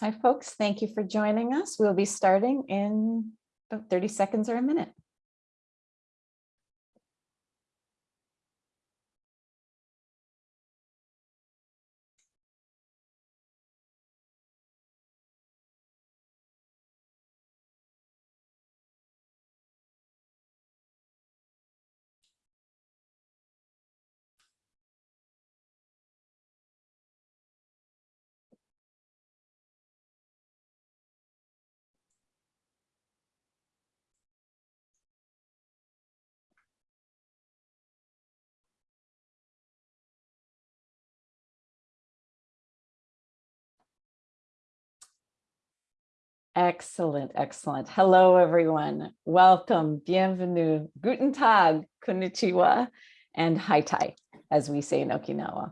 Hi, folks. Thank you for joining us. We'll be starting in about 30 seconds or a minute. Excellent, excellent. Hello, everyone. Welcome, bienvenue, guten tag, konnichiwa, and haitai, as we say in Okinawa.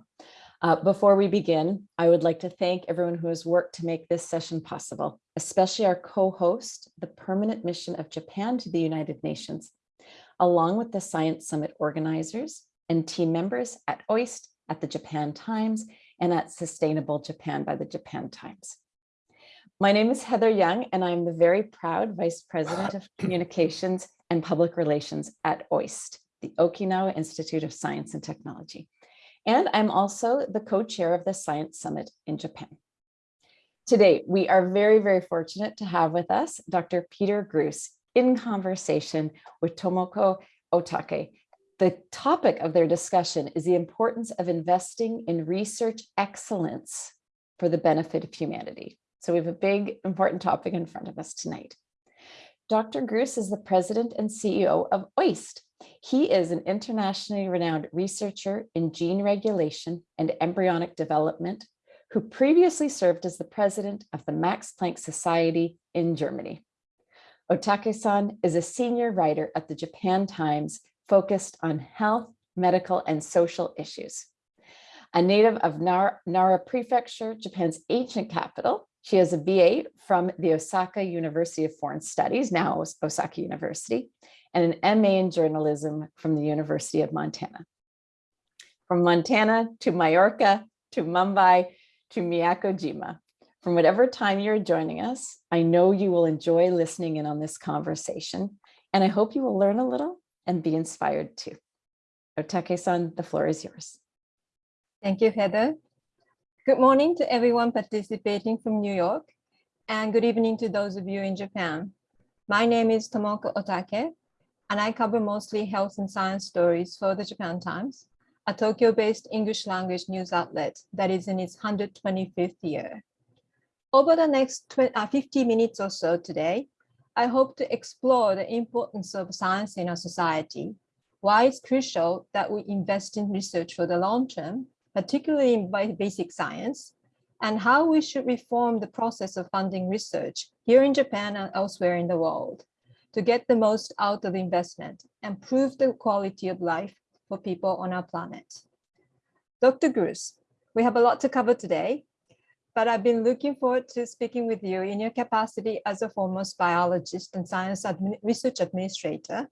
Uh, before we begin, I would like to thank everyone who has worked to make this session possible, especially our co-host, the Permanent Mission of Japan to the United Nations, along with the Science Summit organizers and team members at OIST, at the Japan Times, and at Sustainable Japan by the Japan Times. My name is Heather Young, and I'm the very proud Vice President of Communications and Public Relations at OIST, the Okinawa Institute of Science and Technology. And I'm also the co-chair of the Science Summit in Japan. Today, we are very, very fortunate to have with us Dr. Peter Gruss in conversation with Tomoko Otake. The topic of their discussion is the importance of investing in research excellence for the benefit of humanity. So we have a big important topic in front of us tonight. Dr. Gruss is the president and CEO of OIST. He is an internationally renowned researcher in gene regulation and embryonic development who previously served as the president of the Max Planck Society in Germany. Otake-san is a senior writer at the Japan Times focused on health, medical, and social issues. A native of Nara, Nara Prefecture, Japan's ancient capital, she has a BA from the Osaka University of Foreign Studies, now Osaka University, and an MA in journalism from the University of Montana. From Montana to Mallorca to Mumbai to Miyakojima. From whatever time you're joining us, I know you will enjoy listening in on this conversation, and I hope you will learn a little and be inspired too. Otake-san, the floor is yours. Thank you, Heather. Good morning to everyone participating from New York, and good evening to those of you in Japan. My name is Tomoko Otake, and I cover mostly health and science stories for the Japan Times, a Tokyo-based English language news outlet that is in its 125th year. Over the next 20, uh, 50 minutes or so today, I hope to explore the importance of science in our society, why it's crucial that we invest in research for the long term, particularly in basic science, and how we should reform the process of funding research here in Japan and elsewhere in the world to get the most out of the investment and improve the quality of life for people on our planet. Dr. Gruss, we have a lot to cover today, but I've been looking forward to speaking with you in your capacity as a foremost biologist and science admin research administrator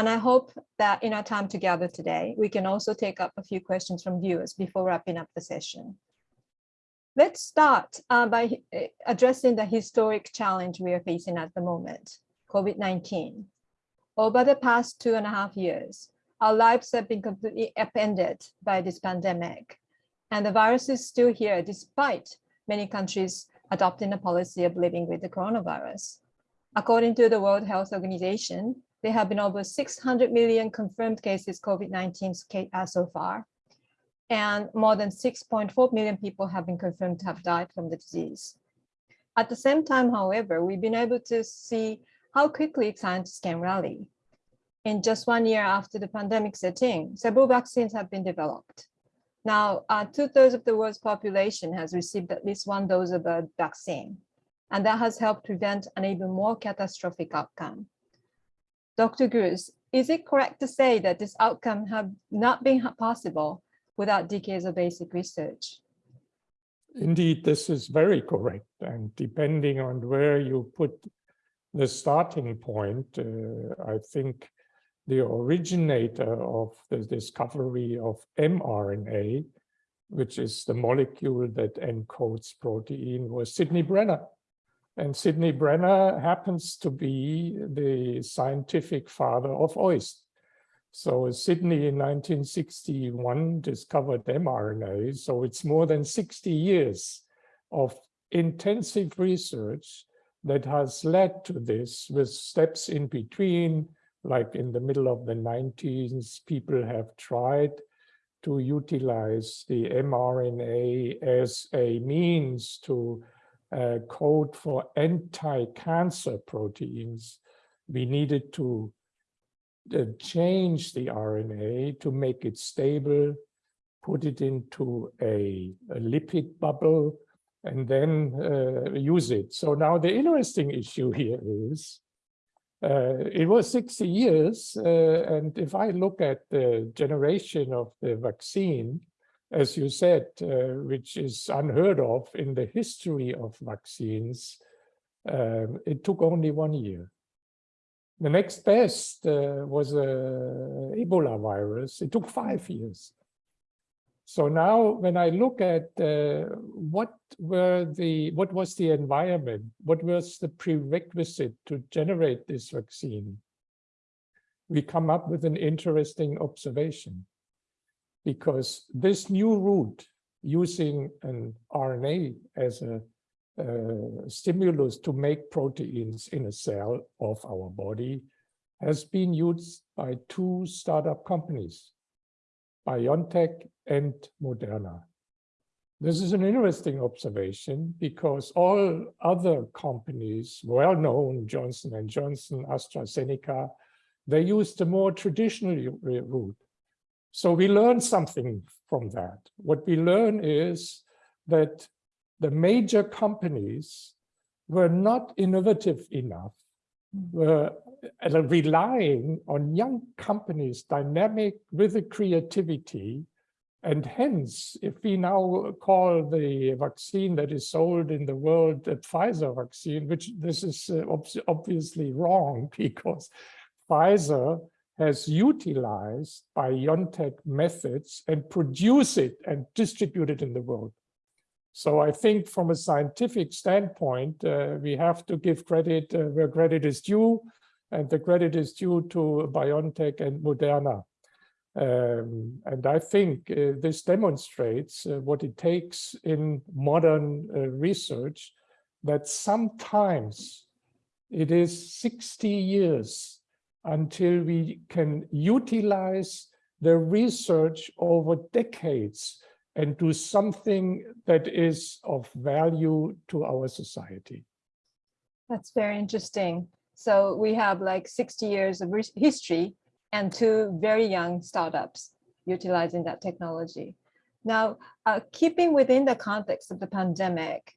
and I hope that in our time together today, we can also take up a few questions from viewers before wrapping up the session. Let's start uh, by eh, addressing the historic challenge we are facing at the moment, COVID-19. Over the past two and a half years, our lives have been completely upended by this pandemic. And the virus is still here despite many countries adopting a policy of living with the coronavirus. According to the World Health Organization, there have been over 600 million confirmed cases COVID-19 uh, so far, and more than 6.4 million people have been confirmed to have died from the disease. At the same time, however, we've been able to see how quickly scientists can rally. In just one year after the pandemic set in, several vaccines have been developed. Now, uh, two-thirds of the world's population has received at least one dose of a vaccine, and that has helped prevent an even more catastrophic outcome. Dr. Gruss, is it correct to say that this outcome have not been possible without decades of basic research? Indeed, this is very correct. And depending on where you put the starting point, uh, I think the originator of the discovery of mRNA which is the molecule that encodes protein, was Sidney Brenner. And Sidney Brenner happens to be the scientific father of OIST. So Sidney in 1961 discovered mRNA. So it's more than 60 years of intensive research that has led to this with steps in between, like in the middle of the 90s, people have tried to utilize the mRNA as a means to uh, code for anti-cancer proteins. We needed to uh, change the RNA to make it stable, put it into a, a lipid bubble, and then uh, use it. So now the interesting issue here is uh, it was 60 years, uh, and if I look at the generation of the vaccine, as you said, uh, which is unheard of in the history of vaccines, um, it took only one year. The next best uh, was a Ebola virus. It took five years. So now when I look at uh, what were the what was the environment, what was the prerequisite to generate this vaccine, we come up with an interesting observation. Because this new route using an RNA as a stimulus to make proteins in a cell of our body has been used by two startup companies, BioNTech and Moderna. This is an interesting observation because all other companies, well-known, Johnson & Johnson, AstraZeneca, they used a more traditional route. So we learn something from that. What we learn is that the major companies were not innovative enough, were relying on young companies, dynamic with the creativity, and hence, if we now call the vaccine that is sold in the world a Pfizer vaccine, which this is uh, obviously wrong because Pfizer has utilized BioNTech methods and produce it and distribute it in the world. So I think from a scientific standpoint, uh, we have to give credit uh, where credit is due, and the credit is due to BioNTech and Moderna. Um, and I think uh, this demonstrates uh, what it takes in modern uh, research, that sometimes it is 60 years until we can utilize the research over decades and do something that is of value to our society. That's very interesting. So we have like 60 years of history and two very young startups utilizing that technology. Now, uh, keeping within the context of the pandemic,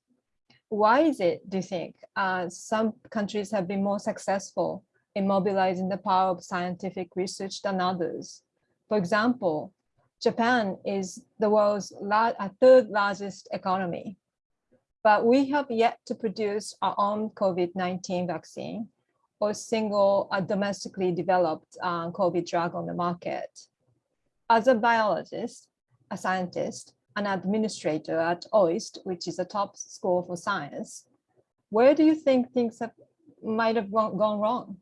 why is it, do you think, uh, some countries have been more successful in mobilizing the power of scientific research than others? For example, Japan is the world's third largest economy, but we have yet to produce our own COVID-19 vaccine or single uh, domestically developed uh, COVID drug on the market. As a biologist, a scientist, an administrator at OIST, which is a top school for science, where do you think things have, might have gone wrong?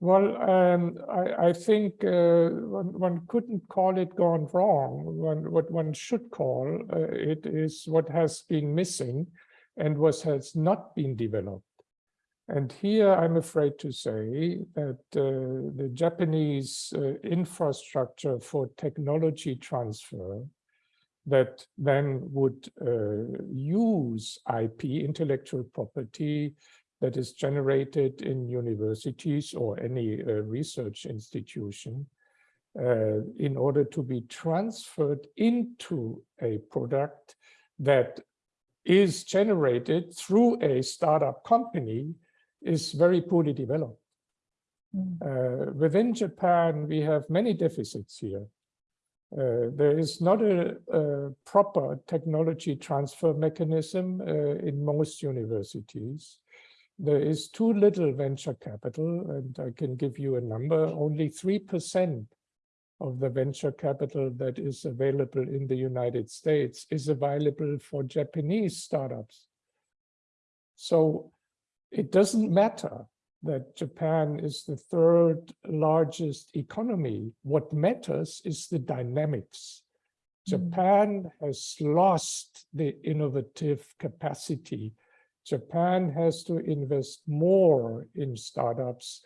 Well, um, I, I, think uh, one, one, couldn't call it gone wrong. One, what one should call uh, it is what has been missing and what has not been developed. And here I'm afraid to say that uh, the Japanese uh, infrastructure for technology transfer that then would uh, use IP, intellectual property, that is generated in universities or any uh, research institution uh, in order to be transferred into a product that is generated through a startup company is very poorly developed. Mm. Uh, within Japan, we have many deficits here. Uh, there is not a, a, proper technology transfer mechanism uh, in most universities there is too little venture capital, and I can give you a number, only 3% of the venture capital that is available in the United States is available for Japanese startups. So it doesn't matter that Japan is the third largest economy. What matters is the dynamics. Mm. Japan has lost the innovative capacity. Japan has to invest more in startups,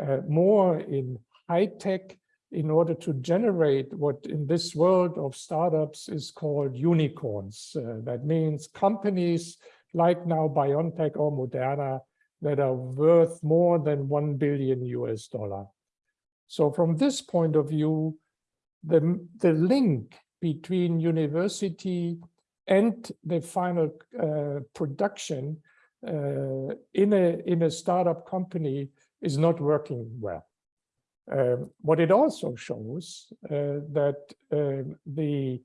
uh, more in high tech in order to generate what in this world of startups is called unicorns. Uh, that means companies like now BioNTech or Moderna that are worth more than 1 billion US dollar. So from this point of view, the, the link between university and the final uh, production uh, in, a, in a startup company is not working well. Um, what it also shows uh, that uh, the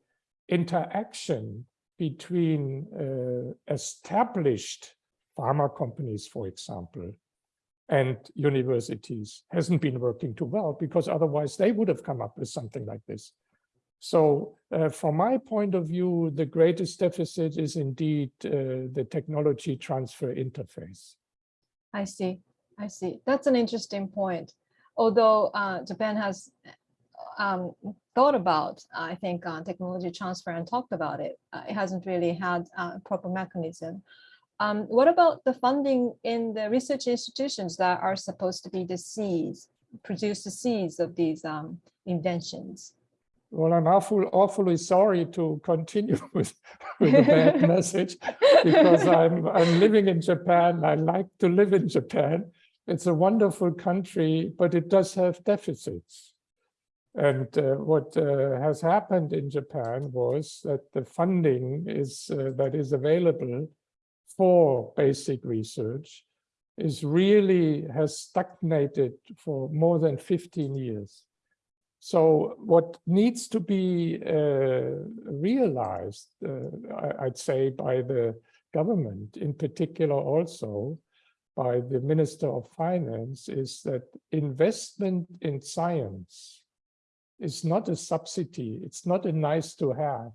interaction between uh, established pharma companies, for example, and universities hasn't been working too well because otherwise they would have come up with something like this. So uh, from my point of view, the greatest deficit is indeed uh, the technology transfer interface. I see. I see. That's an interesting point. Although uh, Japan has um, thought about, I think, uh, technology transfer and talked about it, uh, it hasn't really had a proper mechanism. Um, what about the funding in the research institutions that are supposed to be the seeds, produce the seeds of these um, inventions? Well, I'm awful, awfully sorry to continue with, with a bad message because I'm, I'm living in Japan. I like to live in Japan. It's a wonderful country, but it does have deficits. And uh, what uh, has happened in Japan was that the funding is uh, that is available for basic research is really has stagnated for more than 15 years. So what needs to be uh, realized, uh, I'd say, by the government, in particular also by the Minister of Finance, is that investment in science is not a subsidy. It's not a nice to have.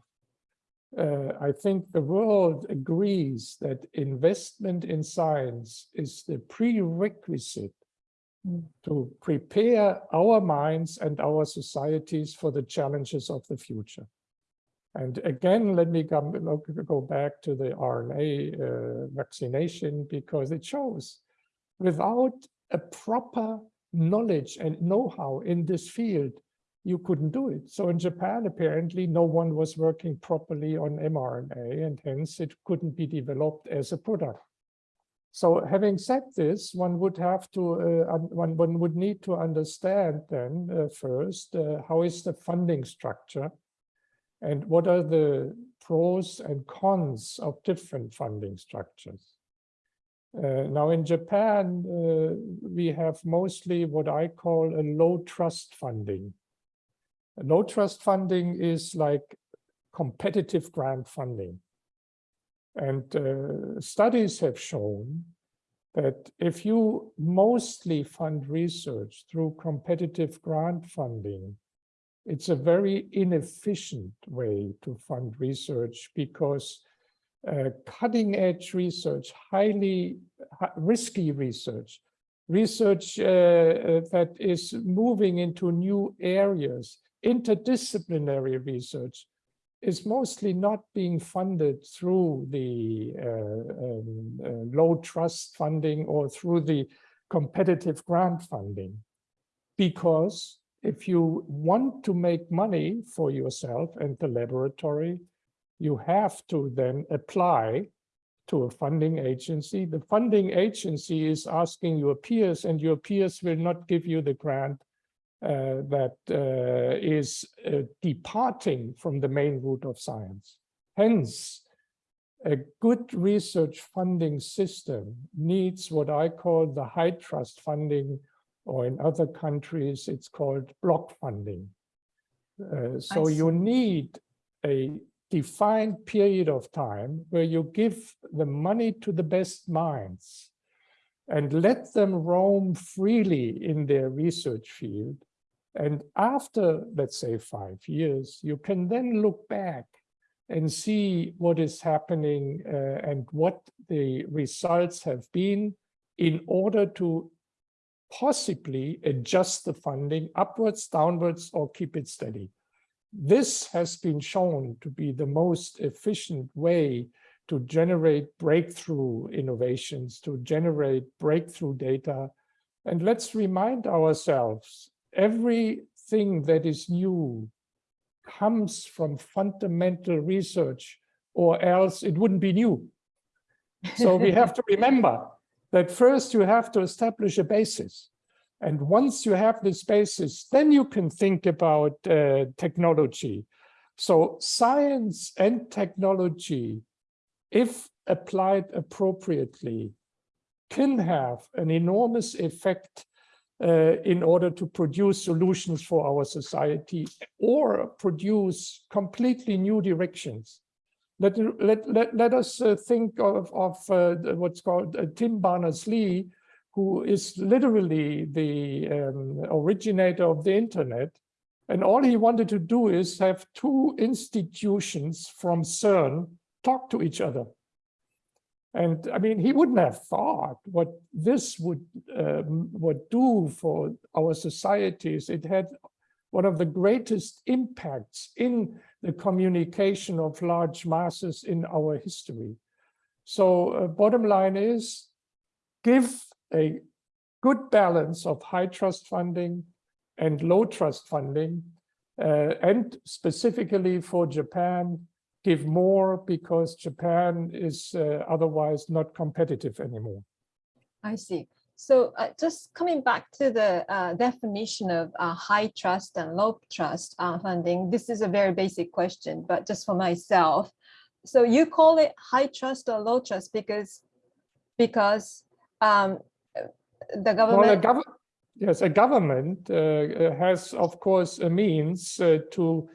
Uh, I think the world agrees that investment in science is the prerequisite. To prepare our minds and our societies for the challenges of the future. And again, let me go back to the RNA uh, vaccination because it shows without a proper knowledge and know-how in this field, you couldn't do it. So in Japan, apparently, no one was working properly on mRNA and hence it couldn't be developed as a product. So having said this, one would have to, uh, one, one would need to understand then uh, first, uh, how is the funding structure and what are the pros and cons of different funding structures. Uh, now in Japan, uh, we have mostly what I call a low trust funding. A low trust funding is like competitive grant funding. And uh, studies have shown that if you mostly fund research through competitive grant funding, it's a very inefficient way to fund research because uh, cutting edge research, highly risky research, research uh, uh, that is moving into new areas, interdisciplinary research, is mostly not being funded through the uh, um, uh, low trust funding or through the competitive grant funding. Because if you want to make money for yourself and the laboratory, you have to then apply to a funding agency. The funding agency is asking your peers and your peers will not give you the grant uh, that uh, is uh, departing from the main route of science. Hence, a good research funding system needs what I call the high trust funding, or in other countries, it's called block funding. Uh, so you need a defined period of time where you give the money to the best minds and let them roam freely in their research field And after, let's say, five years, you can then look back and see what is happening uh, and what the results have been in order to possibly adjust the funding upwards, downwards, or keep it steady. This has been shown to be the most efficient way to generate breakthrough innovations, to generate breakthrough data. And let's remind ourselves, everything that is new comes from fundamental research or else it wouldn't be new. So we have to remember that first you have to establish a basis. And once you have this basis, then you can think about uh, technology. So science and technology, if applied appropriately, can have an enormous effect uh, in order to produce solutions for our society or produce completely new directions. Let, let, let, let us uh, think of, of uh, what's called uh, Tim Berners-Lee, who is literally the um, originator of the internet. And all he wanted to do is have two institutions from CERN talk to each other. And I mean, he wouldn't have thought what this would um, would do for our societies. It had one of the greatest impacts in the communication of large masses in our history. So uh, bottom line is, give a good balance of high trust funding and low trust funding, uh, and specifically for Japan, give more because Japan is uh, otherwise not competitive anymore. I see. So uh, just coming back to the uh, definition of uh, high trust and low trust uh, funding, this is a very basic question, but just for myself. So you call it high trust or low trust because because um, the government. Well, a gov yes, a government uh, has, of course, a means uh, to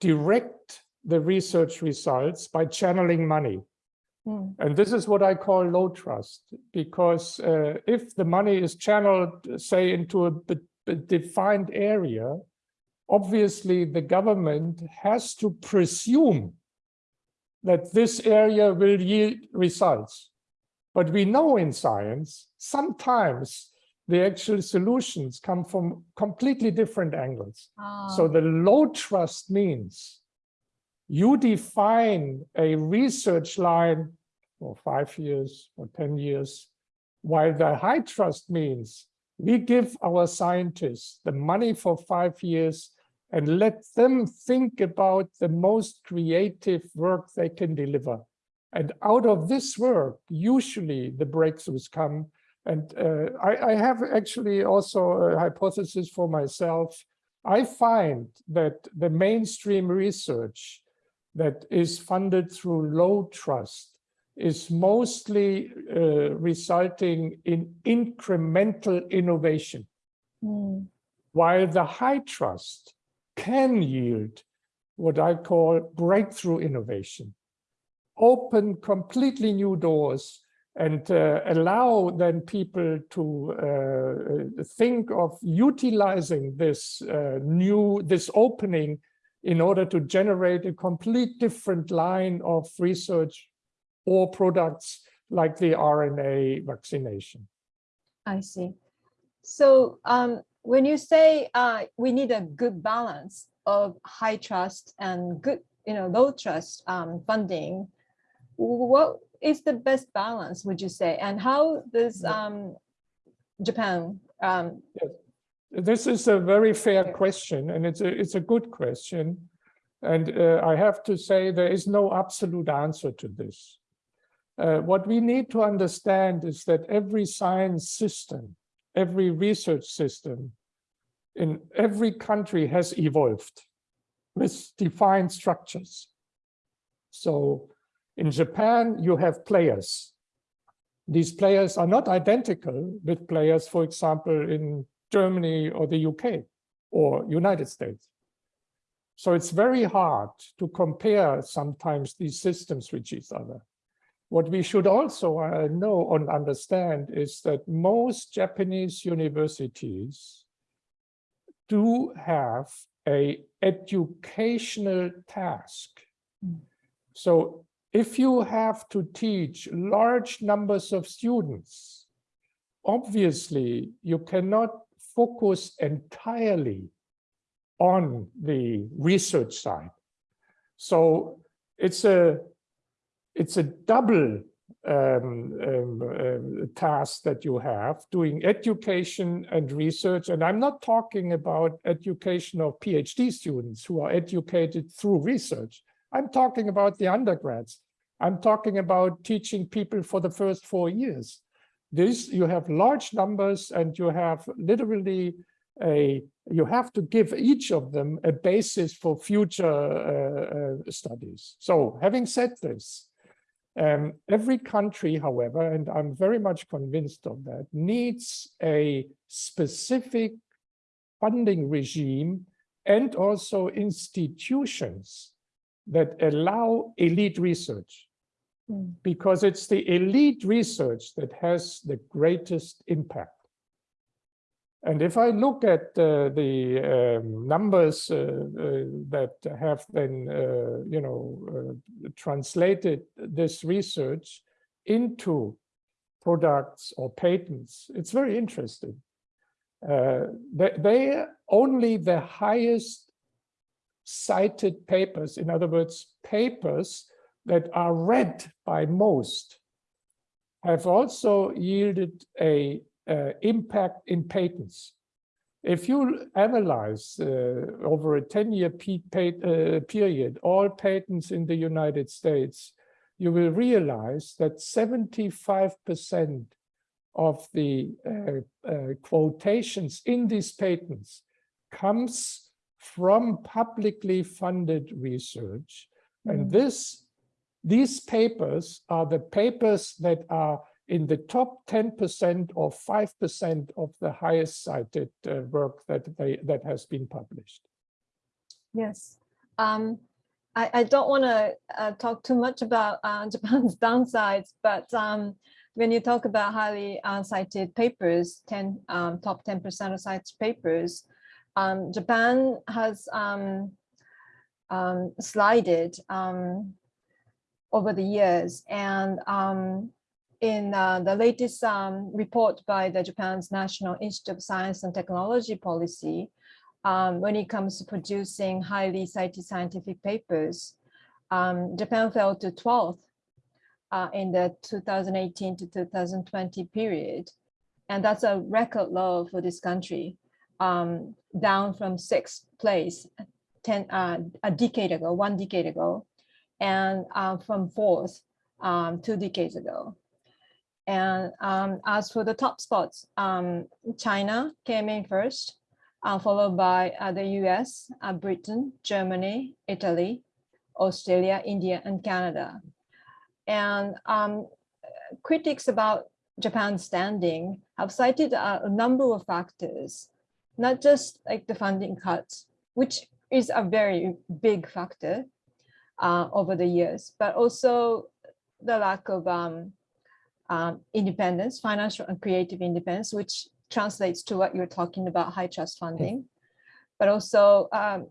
direct the research results by channeling money. Hmm. And this is what I call low trust, because uh, if the money is channeled, say, into a, defined area, obviously the government has to presume that this area will yield results. But we know in science, sometimes the actual solutions come from completely different angles. So Ah, the low trust means you define a research line for five years or 10 years, while the high trust means we give our scientists the money for five years and let them think about the most creative work they can deliver. And out of this work, usually the breakthroughs come. And uh, I, I have actually also a hypothesis for myself. I find that the mainstream research that is funded through low trust is mostly uh, resulting in incremental innovation, hmm, while the high trust can yield what I call breakthrough innovation, open completely new doors and uh, allow then people to uh, think of utilizing this uh, new, this opening in order to generate a complete different line of research or products like the RNA vaccination. I see. So um, when you say uh, we need a good balance of high trust and good, you know, low trust um, funding, what is the best balance, would you say? And how does um, Japan um, This is a very fair question, and it's a it's a good question. And uh, I have to say there is no absolute answer to this. Uh, what we need to understand is that every science system, every research system in every country has evolved with defined structures. So in Japan, you have players. These players are not identical with players, for example, in Germany or the UK or United States. So it's very hard to compare sometimes these systems with each other. What we should also uh, know and understand is that most Japanese universities do have a educational task. So if you have to teach large numbers of students, obviously you cannot focus entirely on the research side. So it's a it's a double um, um, uh, task that you have doing education and research. And I'm not talking about education of PhD students who are educated through research. I'm talking about the undergrads. I'm talking about teaching people for the first four years. This you have large numbers and you have literally a you have to give each of them a basis for future uh, uh, studies. So having said this, um, every country, however, and I'm very much convinced of that, needs a specific funding regime and also institutions that allow elite research. Because it's the elite research that has the greatest impact. And if I look at uh, the um, numbers uh, uh, that have been, uh, you know, uh, translated this research into products or patents, it's very interesting. Uh, they, they only the highest cited papers, in other words, papers that are read by most have also yielded a uh, impact in patents. If you analyze uh, over a 10-year uh, period all patents in the United States, you will realize that 75% of the uh, uh, quotations in these patents comes from publicly funded research. And Mm. this these papers are the papers that are in the top 10% or 5% of the highest cited uh, work that they that has been published. Yes. Um, I, I don't want to uh, talk too much about uh, Japan's downsides, but um, when you talk about highly uh, cited papers, 10 um, top 10% of cited papers, um, Japan has um, um, slided um, over the years. And um, in uh, the latest um, report by the Japan's National Institute of Science and Technology Policy, um, when it comes to producing highly cited scientific papers, um, Japan fell to 12th uh, in the 2018 to 2020 period. And that's a record low for this country, um, down from sixth place 10, uh, a decade ago, one decade ago and uh, from fourth um, two decades ago. And um, as for the top spots, um, China came in first, uh, followed by uh, the US, uh, Britain, Germany, Italy, Australia, India, and Canada. And um, critics about Japan's standing have cited a, a number of factors, not just like the funding cuts, which is a very big factor, uh, over the years, but also the lack of um, um, independence, financial and creative independence, which translates to what you're talking about, high trust funding, but also um,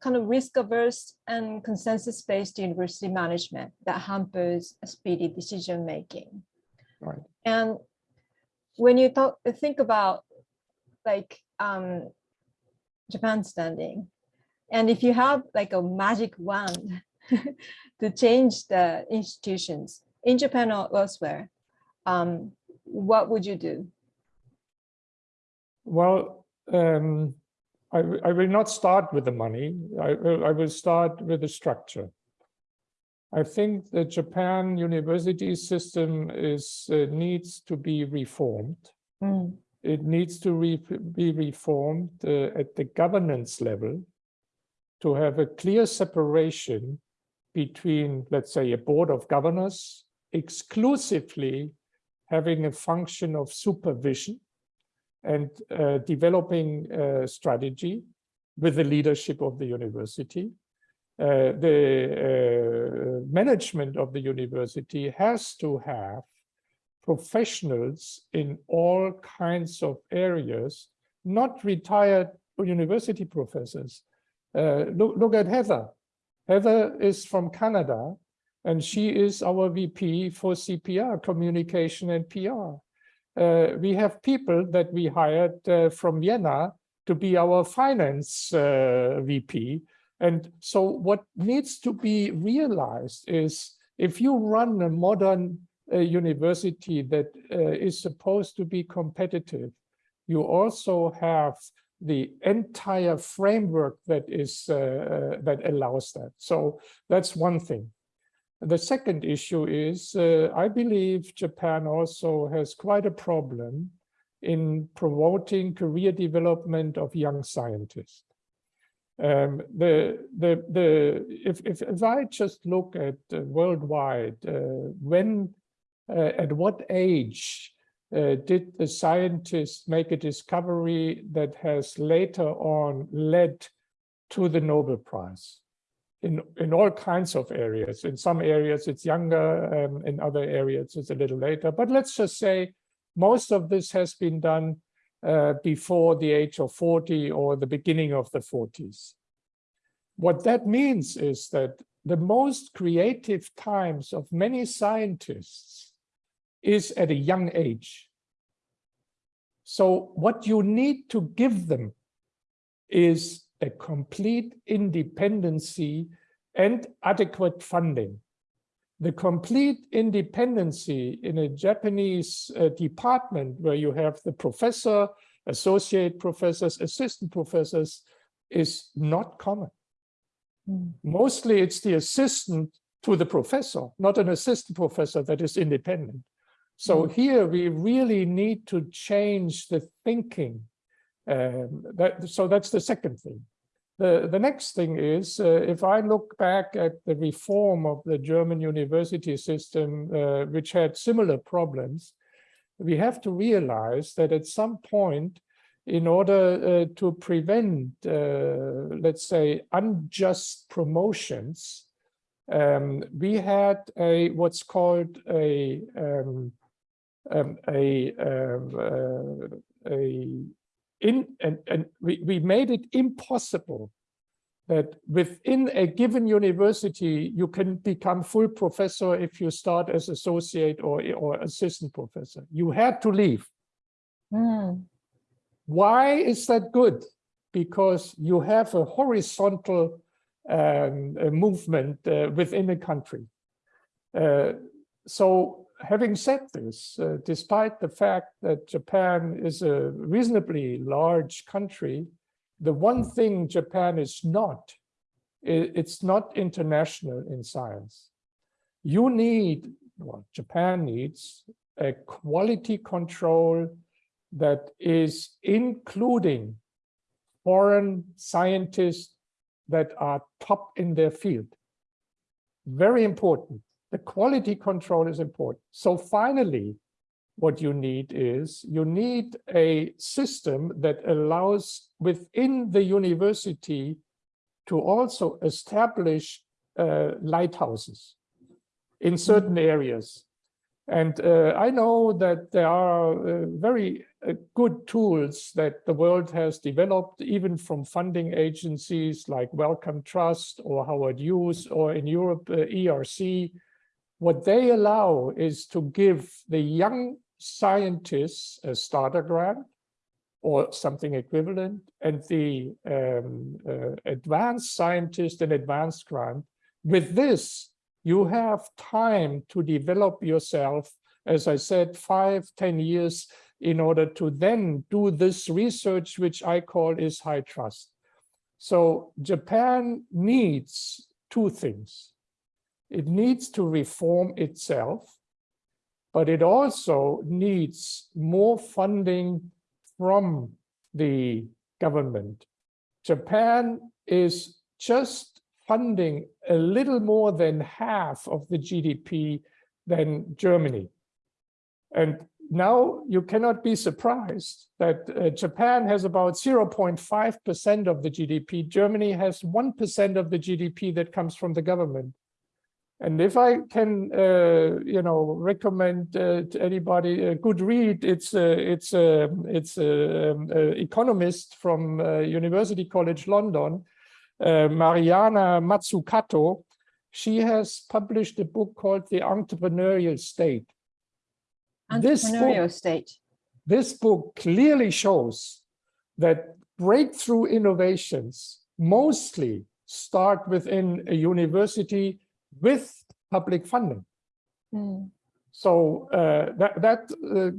kind of risk averse and consensus based university management that hampers speedy decision making. Right. And when you talk, think about like um, Japan standing, and if you have like a magic wand to change the institutions in Japan or elsewhere, um, what would you do? Well, um, I, I, will not start with the money. I, I will start with the structure. I think the Japan university system is uh, needs to be reformed. Mm. It needs to re be reformed uh, at the governance level to have a clear separation between, let's say, a board of governors exclusively having a function of supervision and uh, developing a strategy with the leadership of the university. Uh, the uh, management of the university has to have professionals in all kinds of areas, not retired university professors. Uh, look, look at Heather. Heather is from Canada, and she is our VP for CPR, communication and PR. Uh, we have people that we hired uh, from Vienna to be our finance uh, VP. And so what needs to be realized is if you run a modern uh, university that uh, is supposed to be competitive, you also have the entire framework that is uh, that allows that. So that's one thing. The second issue is, uh, I believe Japan also has quite a problem in promoting career development of young scientists. Um, the, the, the, if, if, if I just look at uh, worldwide, uh, when, uh, at what age uh, did the scientists make a discovery that has later on led to the Nobel Prize? In, in all kinds of areas. In some areas it's younger, um, in other areas it's a little later. But let's just say most of this has been done uh, before the age of 40 or the beginning of the 40s. What that means is that the most creative times of many scientists is at a young age. So what you need to give them is a complete independency and adequate funding. The complete independency in a Japanese uh, department where you have the professor, associate professors, assistant professors is not common. Mm. Mostly it's the assistant to the professor, not an assistant professor that is independent. So mm. here we really need to change the thinking. Um, that, so that's the second thing. The, the next thing is, uh, if I look back at the reform of the German university system, uh, which had similar problems, we have to realize that at some point, in order uh, to prevent, uh, let's say, unjust promotions, um, we had a what's called a um, um, a, um, uh, a in and, and we, we made it impossible that within a given university you can become full professor if you start as associate or or assistant professor. You had to leave. Mm. why is that good? Because you have a horizontal um, a movement uh, within a country. Uh, so having said this, uh, despite the fact that Japan is a reasonably large country, the one thing Japan is not, it's not international in science. You need, well, Japan needs a quality control that is including foreign scientists that are top in their field. Very important the quality control is important. So finally, what you need is you need a system that allows within the university to also establish uh, lighthouses in certain areas. And uh, I know that there are uh, very uh, good tools that the world has developed, even from funding agencies like Wellcome Trust or Howard Hughes, or in Europe, uh, ERC, what they allow is to give the young scientists a starter grant or something equivalent, and the um, uh, advanced scientist an advanced grant. With this, you have time to develop yourself, as I said, five, ten years in order to then do this research, which I call is high trust. So Japan needs two things. It needs to reform itself, but it also needs more funding from the government. Japan is just funding a little more than half of the GDP than Germany. And now you cannot be surprised that uh, Japan has about 0.5% of the GDP. Germany has 1% of the GDP that comes from the government. And if I can, uh, you know, recommend uh, to anybody a good read, it's it's a, it's a, um, economist from uh, University College London, uh, Mariana Mazzucato. She has published a book called The Entrepreneurial State. This book- Entrepreneurial state. this book clearly shows that breakthrough innovations mostly start within a university with public funding. Mm, So uh, that that uh,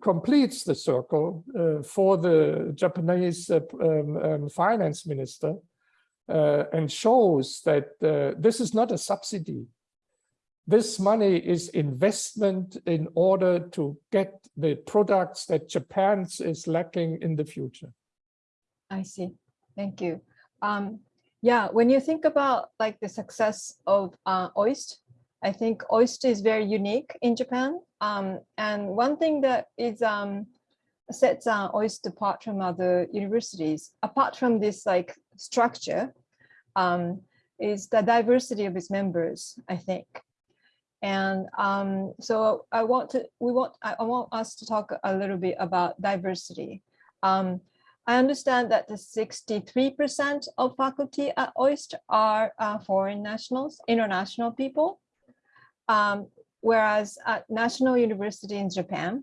completes the circle uh, for the Japanese uh, um, um, finance minister uh, and shows that uh, this is not a subsidy. This money is investment in order to get the products that Japan is lacking in the future. I see. Thank you. Um, yeah, when you think about like the success of uh, OIST, I think OIST is very unique in Japan. Um, and one thing that is um, sets uh, OIST apart from other universities, apart from this like structure, um, is the diversity of its members, I think. And um, so I want to, we want, I want us to talk a little bit about diversity. Um, I understand that the 63% of faculty at OIST are uh, foreign nationals, international people. Um, whereas at National University in Japan,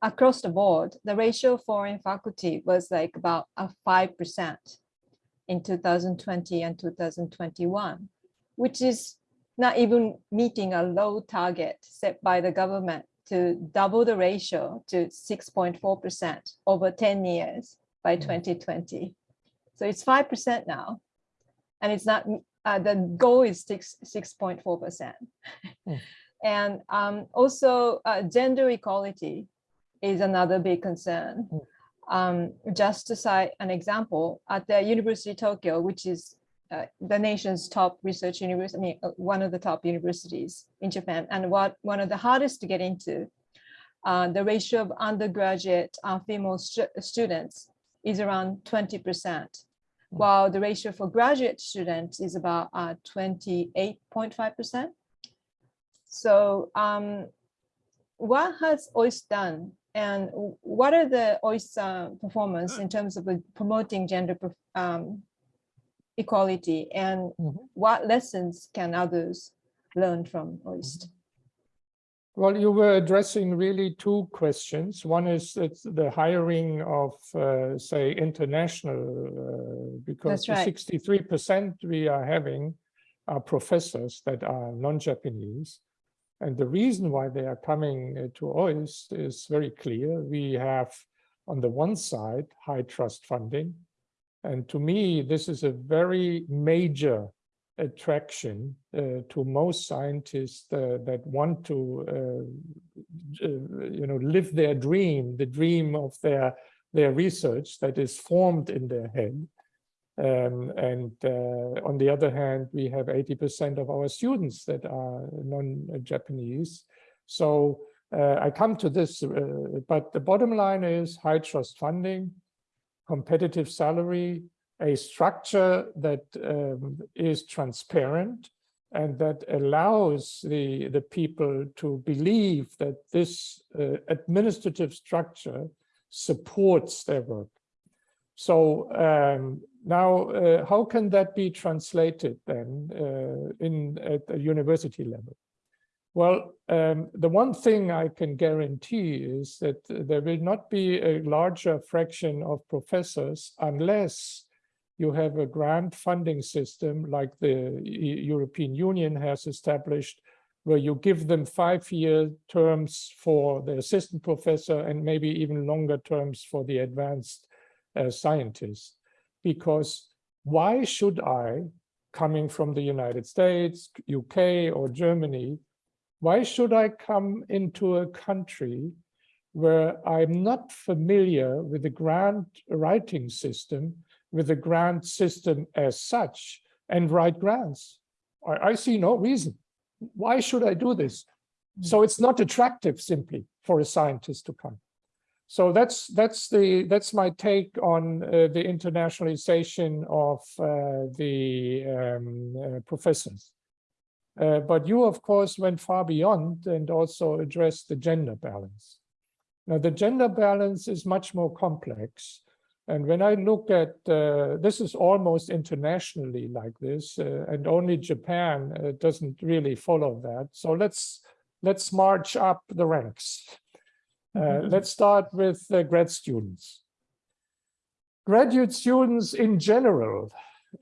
across the board, the ratio of foreign faculty was like about a 5% in 2020 and 2021, which is not even meeting a low target set by the government to double the ratio to 6.4% over 10 years by Mm. 2020. So it's 5% now. And it's not, uh, the goal is 6.4%. Mm. And um, also uh, gender equality is another big concern. Mm. Um, just to cite an example, at the University of Tokyo, which is uh, the nation's top research university, I mean, uh, one of the top universities in Japan, and what one of the hardest to get into, uh, the ratio of undergraduate uh, female stu- students is around 20%, while the ratio for graduate students is about uh, 28.5%. So um, what has OIST done and what are the OIST uh, performance in terms of uh, promoting gender um, equality and Mhm. what lessons can others learn from OIST? Well, you were addressing really two questions. One is it's the hiring of, uh, say, international, uh, because That's the right. sixty-three percent we are having are professors that are non-Japanese. And the reason why they are coming uh, to OIST is very clear. We have, on the one side, high trust funding. And to me, this is a very major attraction uh, to most scientists uh, that want to uh, uh, you know live their dream the dream of their their research that is formed in their head. Um, and uh, on the other hand we have 80 percent of our students that are non-japanese. So uh, i come to this but the bottom line is high trust funding competitive salary a structure that um, is transparent and that allows the, the people to believe that this uh, administrative structure supports their work. So um, now, uh, how can that be translated then uh, in at the university level? Well, um, the one thing I can guarantee is that there will not be a larger fraction of professors unless you have a grant funding system like the European Union has established, where you give them five-year terms for the assistant professor and maybe even longer terms for the advanced uh, scientist. Because why should I, coming from the United States, UK, or Germany, why should I come into a country where I'm not familiar with the grant writing system, with the grant system as such, and write grants? I, I see no reason. Why should I do this? So it's not attractive simply for a scientist to come. So that's that's the that's my take on uh, the internationalization of uh, the um, uh, professors. Uh, but you, of course, went far beyond and also addressed the gender balance. Now, the gender balance is much more complex. And when I look at, uh, this is almost internationally like this, uh, and only Japan uh, doesn't really follow that. So let's let's march up the ranks. Uh, let's start with grad students. Graduate students in general,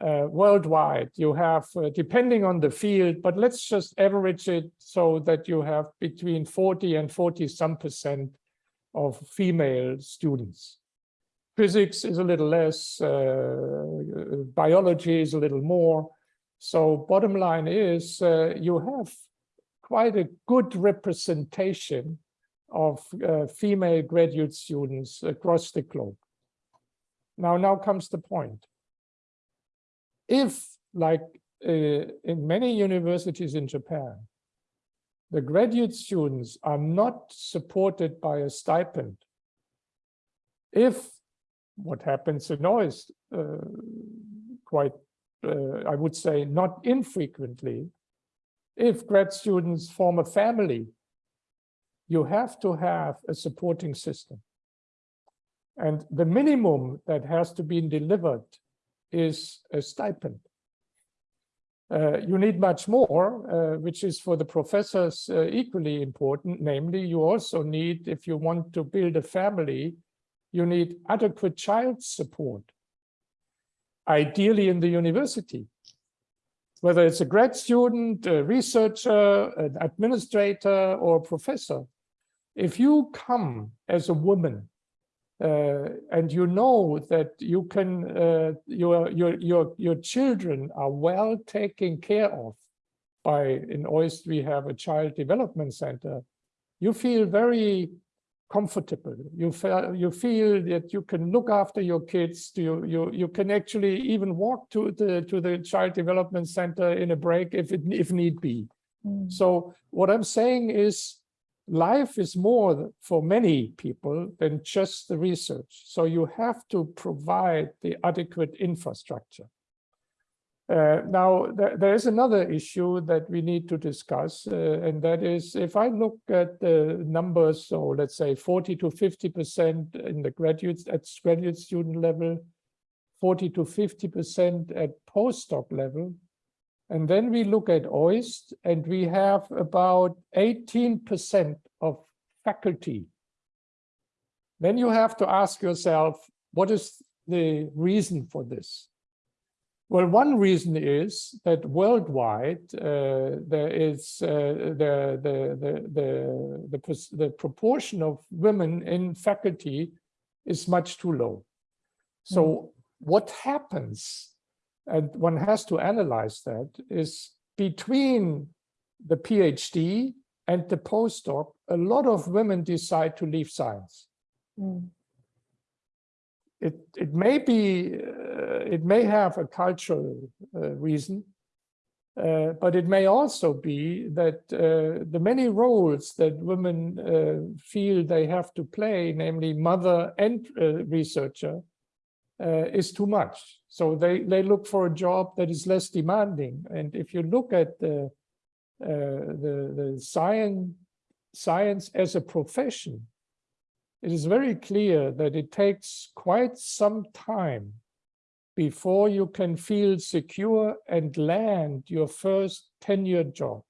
uh, worldwide, you have, uh, depending on the field, but let's just average it so that you have between 40 and 40 some percent of female students. Physics is a little less, uh, biology is a little more. So bottom line is uh, you have quite a good representation of uh, female graduate students across the globe. Now, now comes the point. If, like uh, in many universities in Japan, the graduate students are not supported by a stipend, if what happens in noise uh, quite, uh, I would say, not infrequently, if grad students form a family, you have to have a supporting system. And the minimum that has to be delivered is a stipend. Uh, you need much more, uh, which is for the professors uh, equally important. Namely, you also need, if you want to build a family, you need adequate child support, ideally in the university. Whether it's a grad student, a researcher, an administrator, or a professor, if you come as a woman uh, and you know that you can, uh, your, your, your, your children are well taken care of by, in OIST, we have a child development center, you feel very comfortable. You feel, you feel that you can look after your kids. You, you, you can actually even walk to the, to the child development center in a break if, it, if need be. Mm. So what I'm saying is life is more for many people than just the research. So you have to provide the adequate infrastructure. Uh, now, th there is another issue that we need to discuss, uh, and that is if I look at the numbers, so let's say 40 to 50% in the graduates at graduate student level, 40 to 50% at postdoc level, and then we look at OIST and we have about 18% of faculty. Then you have to ask yourself, what is the reason for this? Well, one reason is that worldwide uh, there is uh, the, the, the, the, the, proportion of women in faculty is much too low. So mm. what happens and one has to analyze that, is between the PhD and the postdoc, a lot of women decide to leave science. Mm. It, it may be, uh, it may have a cultural uh, reason, uh, but it may also be that uh, the many roles that women feel they have to play, namely mother and researcher, is too much. So they, they look for a job that is less demanding. And if you look at the, the, the science, science as a profession, it is very clear that it takes quite some time before you can feel secure and land your first tenured job.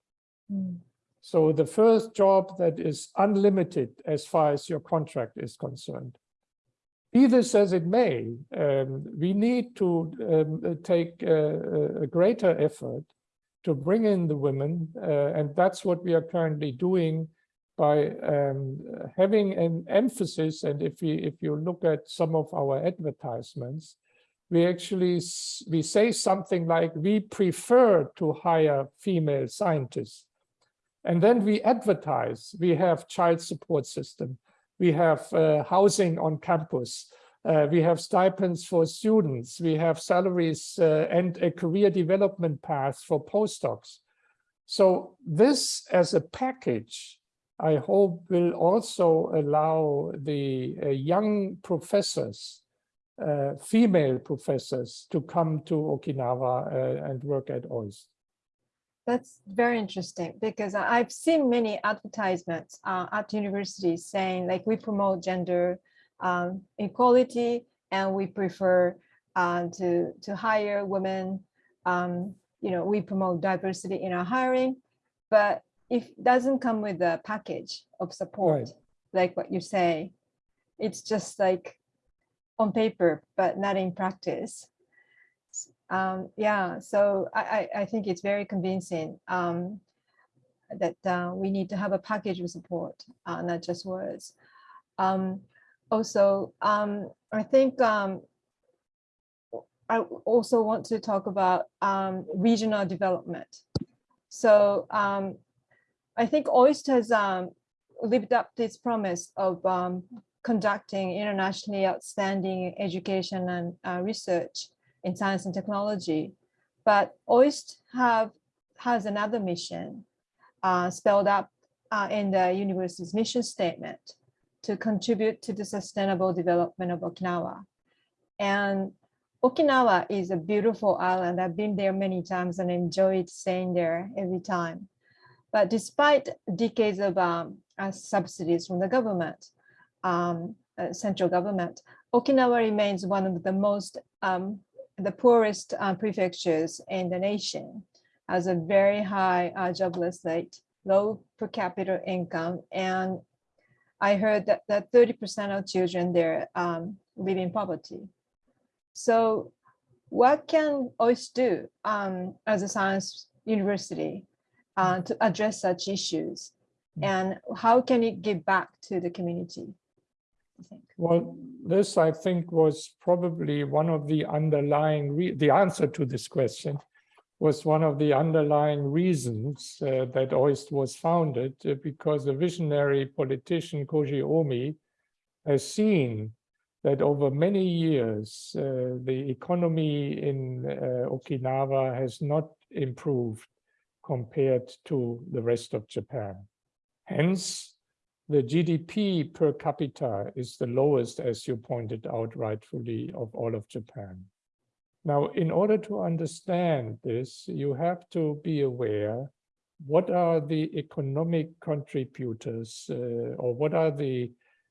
Mm. So the first job that is unlimited as far as your contract is concerned. Be this as it may, um, we need to um, take uh, a greater effort to bring in the women, uh, and that's what we are currently doing by um, having an emphasis. And if we if you look at some of our advertisements, we actually we say something like we prefer to hire female scientists, and then we advertise. We have child support system we have uh, housing on campus. Uh, we have stipends for students. We have salaries uh, and a career development path for postdocs. So this as a package, I hope will also allow the uh, young professors, uh, female professors to come to Okinawa uh, and work at OIST. That's very interesting because I've seen many advertisements uh, at universities saying like we promote gender um, equality and we prefer uh, to to hire women. Um, you know, we promote diversity in our hiring, but if it doesn't come with a package of support, like what you say, it's just like on paper, but not in practice. Um, yeah, so I, I, I think it's very convincing um, that uh, we need to have a package of support, uh, not just words. Um, also, um, I think um, I also want to talk about um, regional development. So um, I think OIST has um, lived up to its promise of um, conducting internationally outstanding education and uh, research in science and technology. But OIST have has another mission uh, spelled out uh, in the university's mission statement to contribute to the sustainable development of Okinawa. And Okinawa is a beautiful island. I've been there many times and enjoyed staying there every time. But despite decades of um, uh, subsidies from the government, um, uh, central government, Okinawa remains one of the most um, the poorest uh, prefectures in the nation has a very high uh, jobless rate, low per capita income, and I heard that that 30% of children there um, live in poverty. So what can OIST do um, as a science university uh, to address such issues? And how can it give back to the community? I think. Well, this, I think, was probably one of the underlying, re- the answer to this question was one of the underlying reasons uh, that OIST was founded, uh, because the visionary politician Koji Omi has seen that over many years, uh, the economy in uh, Okinawa has not improved compared to the rest of Japan. Hence, the GDP per capita is the lowest, as you pointed out rightfully, of all of Japan. Now, in order to understand this, you have to be aware what are the economic contributors uh, or what are the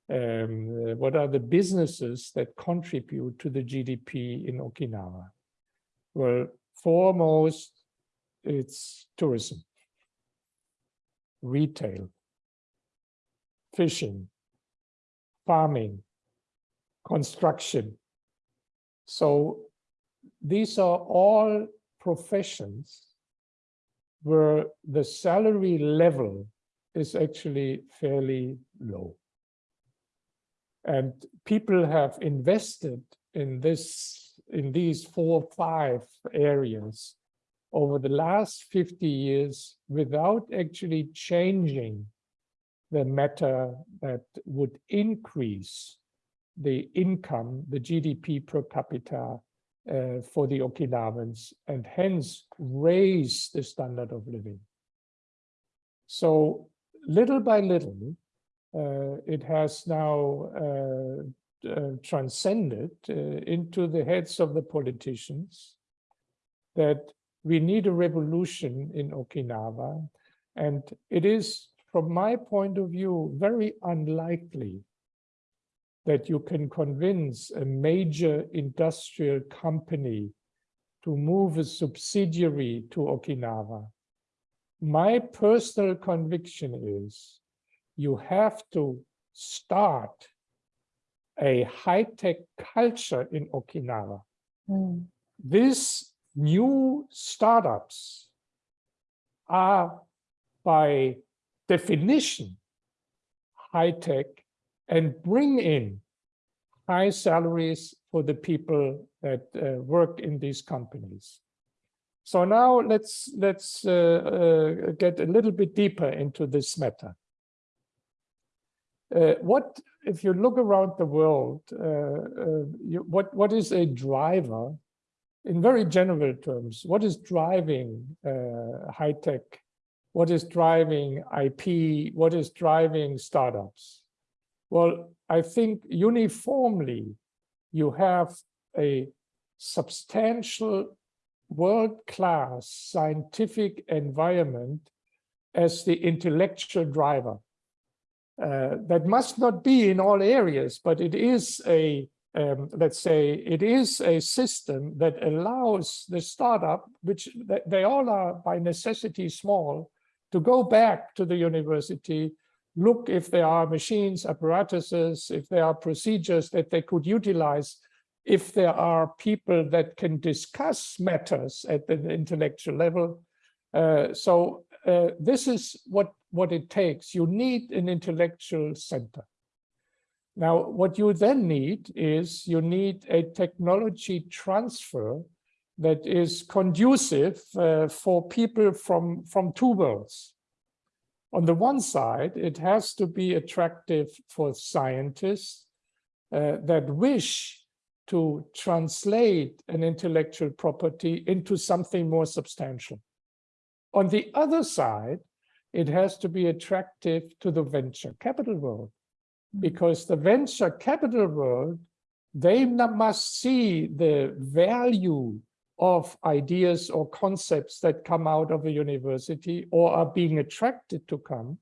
um, what are the businesses that contribute to the GDP in Okinawa? Well, foremost, it's tourism, retail, fishing, farming, construction. So these are all professions where the salary level is actually fairly low. And people have invested in this, in these four, or five areas over the last 50 years without actually changing the matter that would increase the income, the GDP per capita uh, for the Okinawans and hence raise the standard of living. So little by little, uh, it has now uh, uh, transcended uh, into the heads of the politicians that we need a revolution in Okinawa. And it is from my point of view, very unlikely that you can convince a major industrial company to move a subsidiary to Okinawa. My personal conviction is you have to start a high-tech culture in Okinawa. Mm. These new startups are by definition high tech and bring in high salaries for the people that uh, work in these companies. So now let's let's uh, uh, get a little bit deeper into this matter. Uh, what if you look around the world? Uh, uh, you, what what is a driver? In very general terms, what is driving high tech what is driving IP, what is driving startups? Well, I think uniformly you have a substantial world-class scientific environment as the intellectual driver. Uh, that must not be in all areas, but it is a, um, let's say, it is a system that allows the startup, which they all are by necessity small, to go back to the university, look if there are machines, apparatuses, if there are procedures that they could utilize, if there are people that can discuss matters at the intellectual level. Uh, so uh, this is what, what it takes. You need an intellectual center. Now, what you then need is you need a technology transfer that is conducive uh, for people from, from two worlds. On the one side, it has to be attractive for scientists uh, that wish to translate an intellectual property into something more substantial. On the other side, it has to be attractive to the venture capital world because the venture capital world, they must see the value of ideas or concepts that come out of a university or are being attracted to come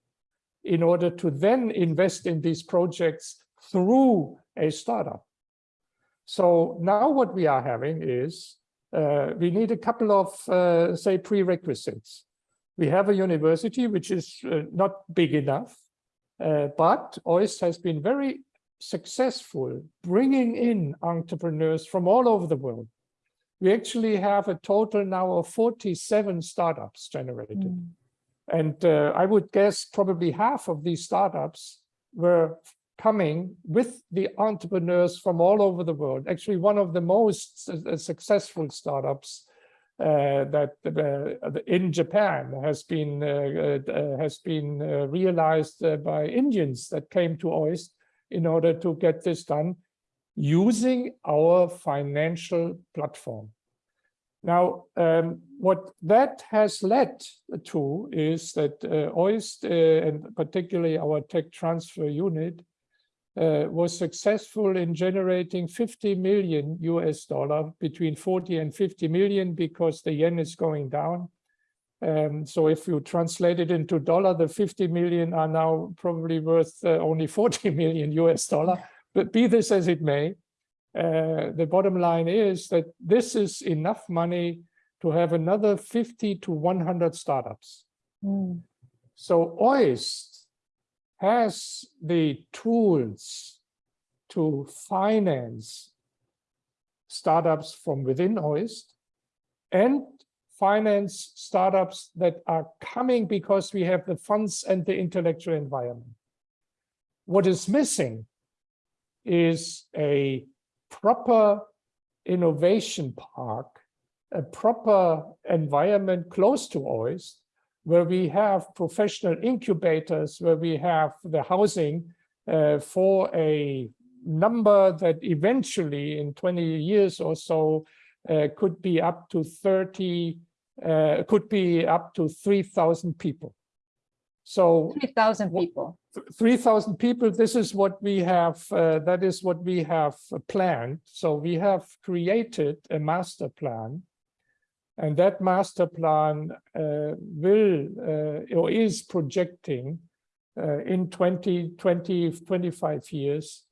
in order to then invest in these projects through a startup. So now what we are having is uh, we need a couple of, uh, say, prerequisites. We have a university which is uh, not big enough, but OIST has been very successful bringing in entrepreneurs from all over the world. We actually have a total now of 47 startups generated. Mm. And uh, I would guess probably half of these startups were coming with the entrepreneurs from all over the world. Actually, one of the most uh, successful startups uh, that uh, in Japan has been uh, uh, has been uh, realized by Indians that came to OIST in order to get this done using our financial platform. Now, um, what that has led to is that uh, OIST, uh, and particularly our tech transfer unit, uh, was successful in generating 50 million US dollar, between 40 and 50 million, because the yen is going down. Um, so if you translate it into dollar, the 50 million are now probably worth uh, only 40 million US dollar. But be this as it may, uh, the bottom line is that this is enough money to have another 50 to 100 startups. Mm. So OIST has the tools to finance startups from within OIST and finance startups that are coming because we have the funds and the intellectual environment. What is missing is a proper innovation park, a proper environment close to OIST, where we have professional incubators, where we have the housing uh, for a number that eventually in 20 years or so uh, could be up to 30, uh, could be up to 3,000 people. So 3,000 people. 3,000 people, this is what we have, uh, that is what we have planned. So we have created a master plan and that master plan uh, will uh, or is projecting uh, in 20, 20, 25 years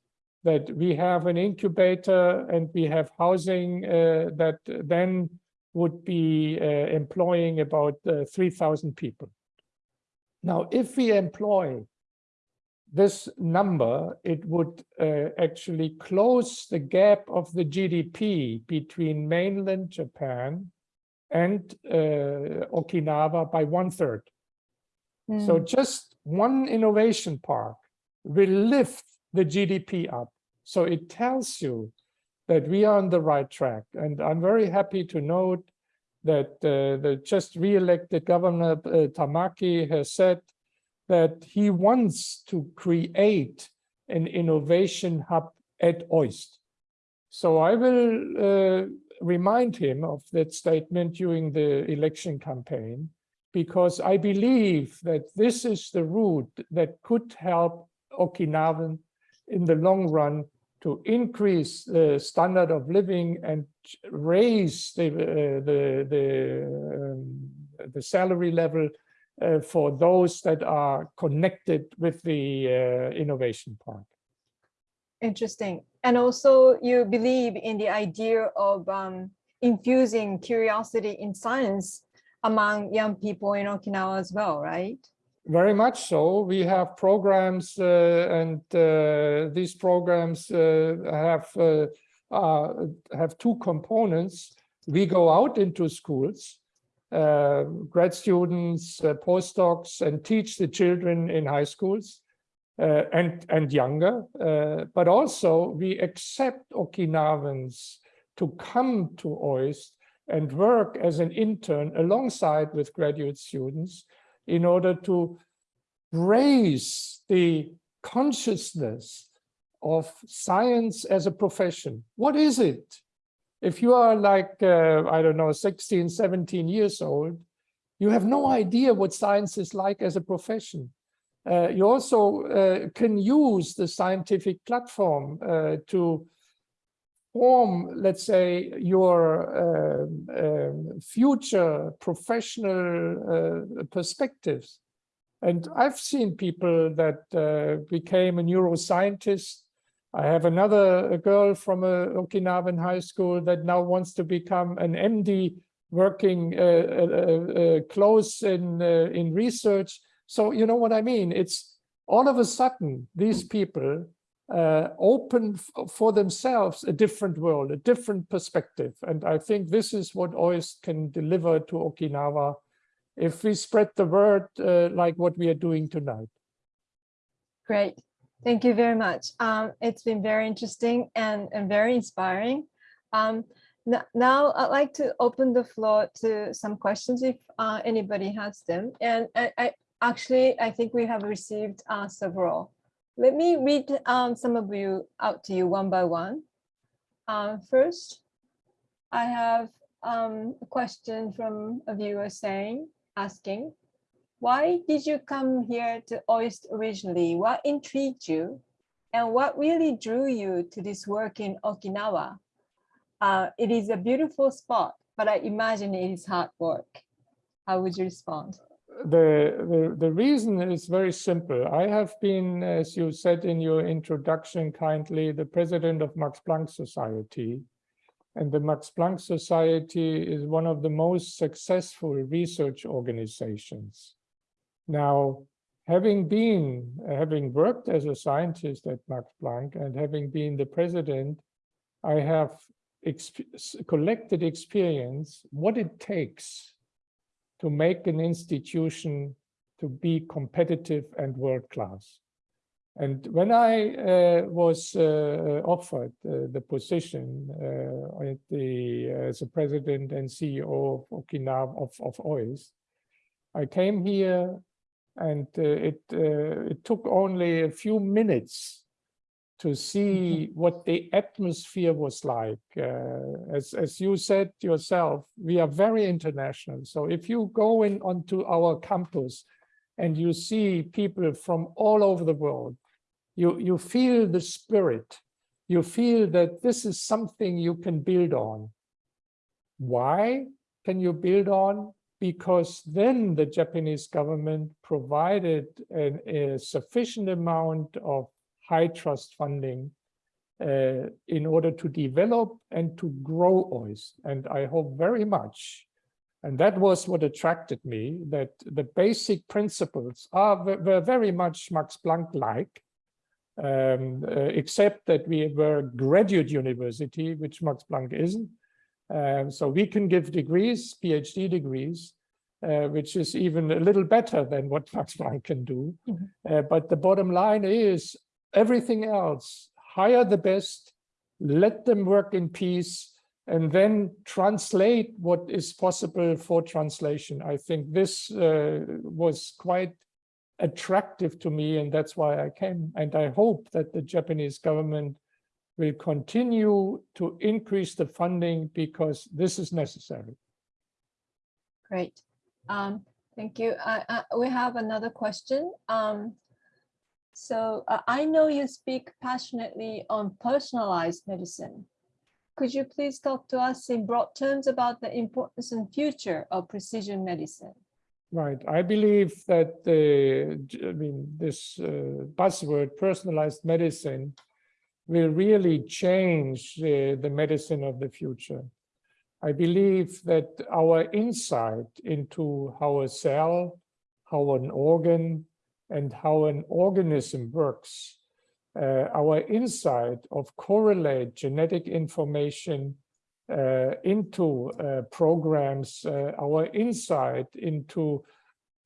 that we have an incubator and we have housing uh, that then would be uh, employing about uh, 3,000 people. Now, if we employ this number, it would uh, actually close the gap of the GDP between mainland Japan and uh, Okinawa by one third. So Mm. just one innovation park will lift the GDP up. So it tells you that we are on the right track. And I'm very happy to note that uh, the just re-elected governor uh, Tamaki has said that he wants to create an innovation hub at OIST. So I will uh, remind him of that statement during the election campaign, because I believe that this is the route that could help Okinawan in the long run to increase the standard of living and raise the uh, the the, um, the salary level uh, for those that are connected with the uh, innovation park. Interesting. And also you believe in the idea of um, infusing curiosity in science among young people in Okinawa as well, right? Very much so. We have programs uh, and uh, these programs uh, have uh, uh, have two components. We go out into schools, uh, grad students, postdocs, and teach the children in high schools and, and younger. but also we accept Okinawans to come to OIST and work as an intern alongside with graduate students in order to raise the consciousness of science as a profession. What is it? If you are like, uh, I don't know, 16, 17 years old, you have no idea what science is like as a profession. Uh, you also uh, can use the scientific platform uh, to form, let's say, your um, um, future professional uh, perspectives. And I've seen people that uh, became a neuroscientist. I have another girl from a Okinawan high school that now wants to become an MD working uh, uh, uh, close in, uh, in research. So you know what I mean? It's all of a sudden, these people uh, open for themselves a different world, a different perspective. And I think this is what OIST can deliver to Okinawa if we spread the word uh, like what we are doing tonight. Great. Thank you very much. Um, it's been very interesting and, and very inspiring. Um, now I'd like to open the floor to some questions if uh, anybody has them. And I, I, actually, I think we have received uh, several. Let me read um, some of you out to you one by one. Uh, first, I have um, a question from a viewer saying, asking, why did you come here to OIST originally? What intrigued you? And what really drew you to this work in Okinawa? Uh, it is a beautiful spot, but I imagine it is hard work. How would you respond? The, the, the reason is very simple. I have been, as you said in your introduction kindly, the president of Max Planck Society and the Max Planck Society is one of the most successful research organizations. Now, having been, having worked as a scientist at Max Planck and having been the president, I have exp collected experience what it takes to make an institution to be competitive and world-class. And when I uh, was uh, offered uh, the position uh, the, as a president and CEO of Okinawa of, of OIST, I came here and uh, it, uh, it took only a few minutes to see Mm-hmm. what the atmosphere was like. as, as you said yourself, we are very international. So if you go in onto our campus and you see people from all over the world, you, you feel the spirit. You feel that this is something you can build on. Why can you build on? Because then the Japanese government provided an, a sufficient amount of high trust funding uh, in order to develop and to grow OIST. And I hope very much, and that was what attracted me, that the basic principles are were very much Max Planck-like, um, uh, except that we were a graduate university, which Max Planck isn't. Um, so we can give degrees, PhD degrees, uh, which is even a little better than what Max Planck can do. Mm -hmm. uh, but the bottom line is everything else, hire the best, let them work in peace, and then translate what is possible for translation. I think this uh, was quite attractive to me and that's why I came and I hope that the Japanese government will continue to increase the funding because this is necessary. Great. Um, thank you. Uh, uh, we have another question. Um, So uh, I know you speak passionately on personalized medicine. Could you please talk to us in broad terms about the importance and future of precision medicine? Right. I believe that the, I mean, this uh, buzzword, personalized medicine, will really change the, the medicine of the future. I believe that our insight into how a cell, how an organ, and how an organism works, uh, our insight of correlate genetic information uh, into uh, programs, uh, our insight into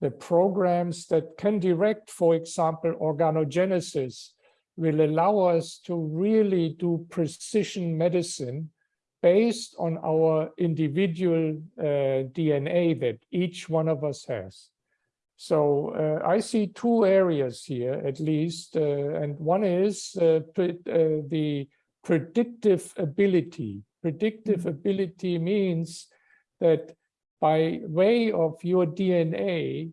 the programs that can direct, for example, organogenesis, will allow us to really do precision medicine based on our individual uh, DNA that each one of us has. So uh, I see two areas here, at least, uh, and one is uh, pre uh, the predictive ability. Predictive ability means that by way of your DNA,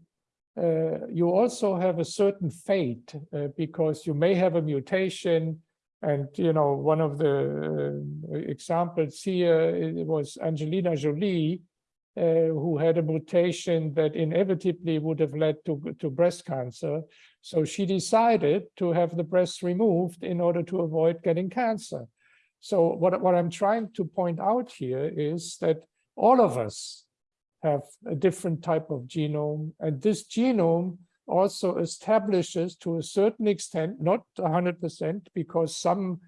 uh, you also have a certain fate uh, because you may have a mutation and, you know, one of the uh, examples here it was Angelina Jolie, uh, who had a mutation that inevitably would have led to, to breast cancer. So she decided to have the breast removed in order to avoid getting cancer. So what, what I'm trying to point out here is that all of us have a different type of genome, and this genome also establishes to a certain extent, not 100%, because some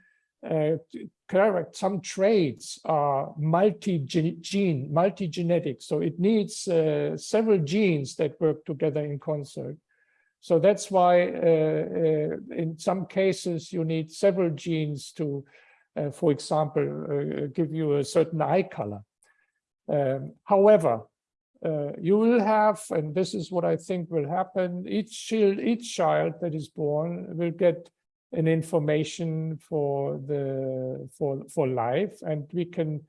correct, some traits are multi-gene, multi-genetic, so it needs uh, several genes that work together in concert. So that's why uh, uh in some cases you need several genes to, uh, for example, uh, give you a certain eye color. Um, however, uh, you will have, and this is what I think will happen, each child, each child that is born will get an information for the for for life, and we can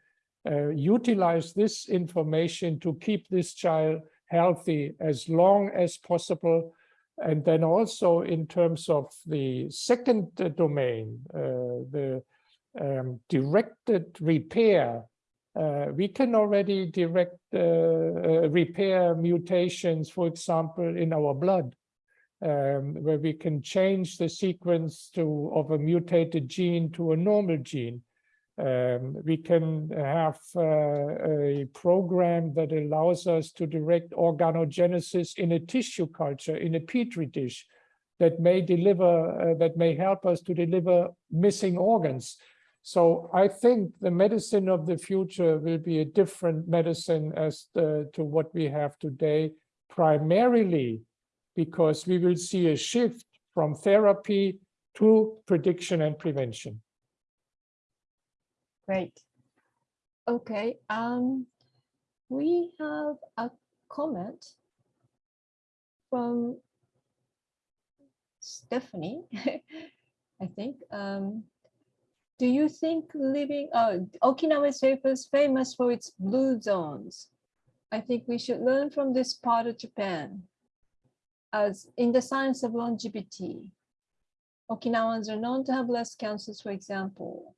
uh, utilize this information to keep this child healthy as long as possible. And then also in terms of the second uh, domain, uh, the um, directed repair uh, we can already direct uh, uh, repair mutations, for example, in our blood, um, where we can change the sequence to of a mutated gene to a normal gene. Um, we can have uh, a program that allows us to direct organogenesis in a tissue culture, in a petri dish, that may deliver, uh, that may help us to deliver missing organs so I think the medicine of the future will be a different medicine as the, to what we have today, primarily because we will see a shift from therapy to prediction and prevention. Great. Okay, um, we have a comment from Stephanie, I think. Um, do you think living, uh, Okinawa is famous, famous for its blue zones. I think we should learn from this part of Japan. As in the science of longevity, Okinawans are known to have less cancers, for example.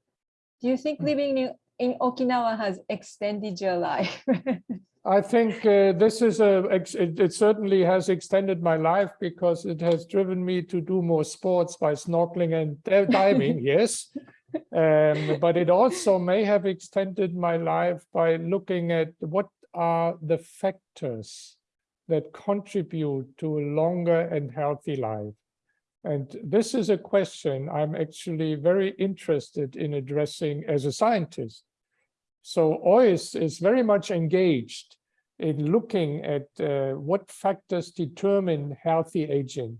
Do you think Hmm. living in, in Okinawa has extended your life? I think uh, this is a, it, it certainly has extended my life because it has driven me to do more sports by snorkeling and diving, yes. Um, but it also may have extended my life by looking at what are the factors that contribute to a longer and healthy life. And this is a question I'm actually very interested in addressing as a scientist. So OIST is very much engaged in looking at uh, what factors determine healthy aging.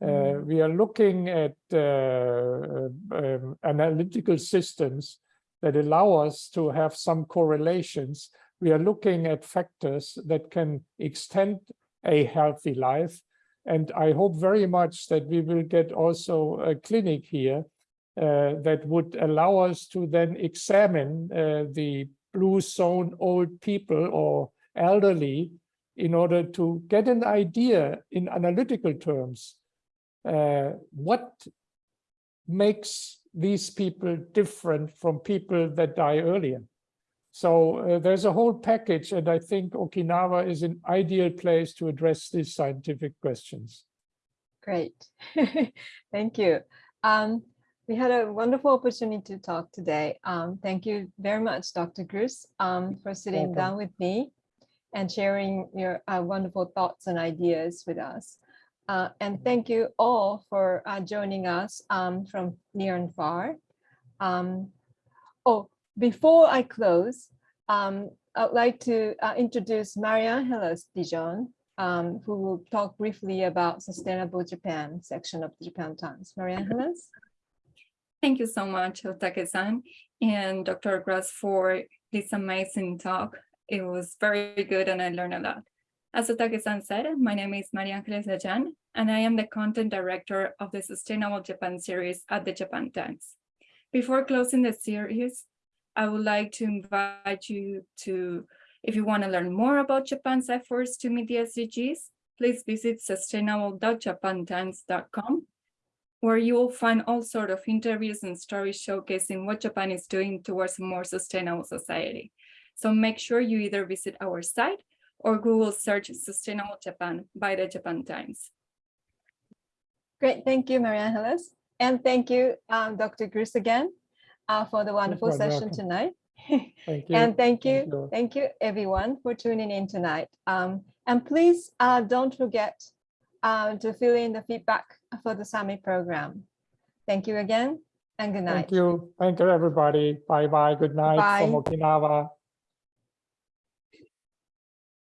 Uh, we are looking at uh, um, analytical systems that allow us to have some correlations. We are looking at factors that can extend a healthy life. And I hope very much that we will get also a clinic here uh, that would allow us to then examine uh, the blue zone old people or elderly in order to get an idea in analytical terms uh, what makes these people different from people that die earlier? So uh, there's a whole package, and I think Okinawa is an ideal place to address these scientific questions. Great. Thank you. Um, we had a wonderful opportunity to talk today. Um, thank you very much, Dr. Gruss, um, for sitting Welcome. down with me and sharing your uh, wonderful thoughts and ideas with us. Uh, and thank you all for uh, joining us um, from near and far. Um, oh, before I close, um, I'd like to uh, introduce Marianne Hellas Dijon, um, who will talk briefly about Sustainable Japan section of the Japan Times. Marianne Hellas? Thank you so much, Otake-san and Dr. Gruss for this amazing talk. It was very good and I learned a lot. As Otake-san said, my name is Marianne Angeles Ajan, and I am the content director of the Sustainable Japan series at the Japan Times. Before closing the series, I would like to invite you to, if you want to learn more about Japan's efforts to meet the SDGs, please visit sustainable.japantimes.com where you will find all sort of interviews and stories showcasing what Japan is doing towards a more sustainable society. So make sure you either visit our site or Google search Sustainable Japan by the Japan Times. Great, thank you, Maria Hellas. And thank you, um, Dr. Gruss again uh, for the wonderful session welcome. tonight. Thank you. And thank Thank you, thank you everyone for tuning in tonight. Um, and please uh, don't forget uh, to fill in the feedback for the summit program. Thank you again and good night. Thank you. Thank you, everybody. Bye bye. Good night from Okinawa.